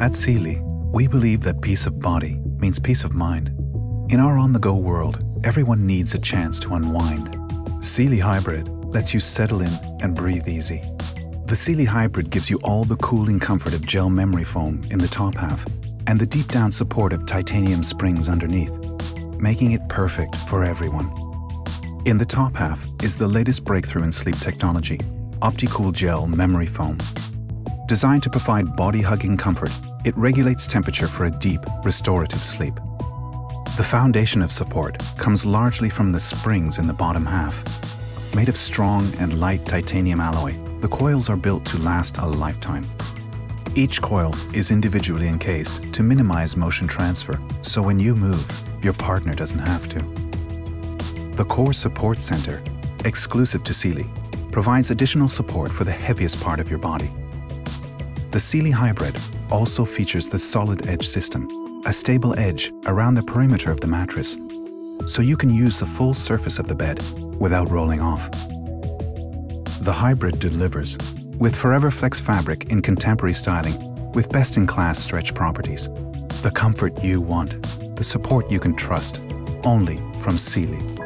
At Sealy, we believe that peace of body means peace of mind. In our on-the-go world, everyone needs a chance to unwind. Sealy Hybrid lets you settle in and breathe easy. The Sealy Hybrid gives you all the cooling comfort of gel memory foam in the top half and the deep down support of titanium springs underneath, making it perfect for everyone. In the top half is the latest breakthrough in sleep technology, OptiCool Gel Memory Foam. Designed to provide body-hugging comfort, it regulates temperature for a deep, restorative sleep. The foundation of support comes largely from the springs in the bottom half. Made of strong and light titanium alloy, the coils are built to last a lifetime. Each coil is individually encased to minimize motion transfer, so when you move, your partner doesn't have to. The Core Support Center, exclusive to Sealy, provides additional support for the heaviest part of your body. The Sealy Hybrid also features the Solid Edge system, a stable edge around the perimeter of the mattress, so you can use the full surface of the bed without rolling off. The Hybrid delivers with Forever Flex fabric in contemporary styling with best-in-class stretch properties. The comfort you want, the support you can trust, only from Sealy.